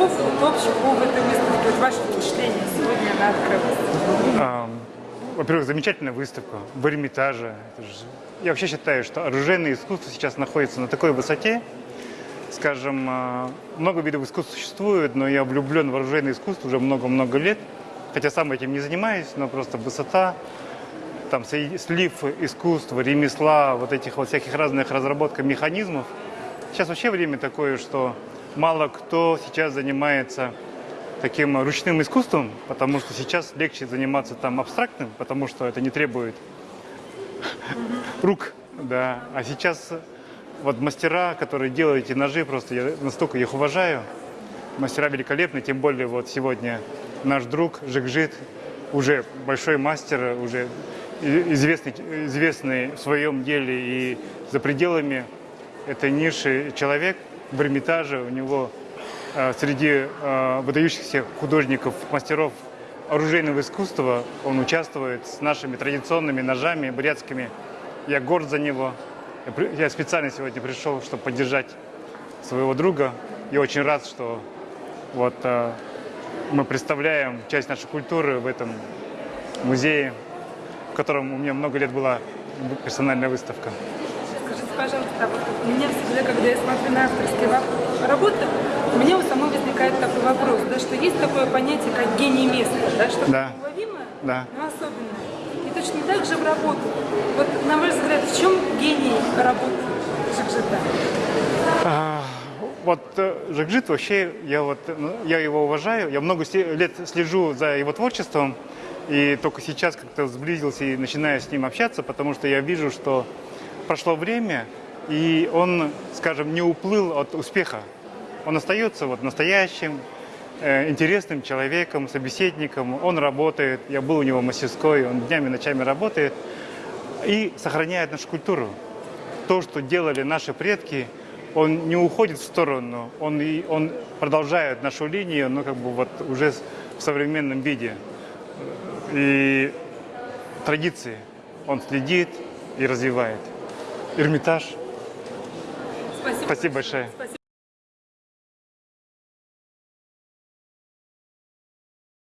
слов вот, общих об этой выставке, вот ваше впечатление сегодня она открылась? А, Во-первых, замечательная выставка в Эрмитаже. Я вообще считаю, что оружейное искусство сейчас находится на такой высоте. Скажем, а, много видов искусств существует, но я влюблен в оружейное искусство уже много-много лет. Хотя сам этим не занимаюсь, но просто высота, там слив искусства, ремесла, вот этих вот всяких разных разработок механизмов. Сейчас вообще время такое, что мало кто сейчас занимается таким ручным искусством, потому что сейчас легче заниматься там абстрактным, потому что это не требует рук, да. А сейчас вот мастера, которые делают эти ножи, просто я настолько их уважаю. Мастера великолепны, тем более вот сегодня наш друг Жикжит, уже большой мастер, уже известный, известный в своем деле и за пределами этой ниши человек в Эрмитаже. У него э, среди э, выдающихся художников, мастеров оружейного искусства он участвует с нашими традиционными ножами бурятскими. Я горд за него. Я Я специально сегодня пришел, чтобы поддержать своего друга. И очень рад, что вот э, мы представляем часть нашей культуры в этом музее, в котором у меня много лет была персональная выставка. Пожалуйста, вот у меня всегда, когда я смотрю на авторские работы, у меня у самой возникает такой вопрос, да, что есть такое понятие, как гений места, да, что Да. уловимое, Да. но особенное. И точно так же в работу. Вот, на ваш взгляд, в чем гений работы Жикжита? А, Вот э, Жакжит вообще, я вот, ну, я его уважаю, я много лет слежу за его творчеством, и только сейчас как-то сблизился и начинаю с ним общаться, потому что я вижу, что прошло время, и он, скажем, не уплыл от успеха. Он остается вот настоящим, э, интересным человеком, собеседником, он работает, я был у него в мастерской, он днями, ночами работает и сохраняет нашу культуру то, что делали наши предки, он не уходит в сторону, он, и, он продолжает нашу линию, но как бы вот уже в современном виде. И традиции он следит и развивает. Эрмитаж. Спасибо. Спасибо большое. Спасибо.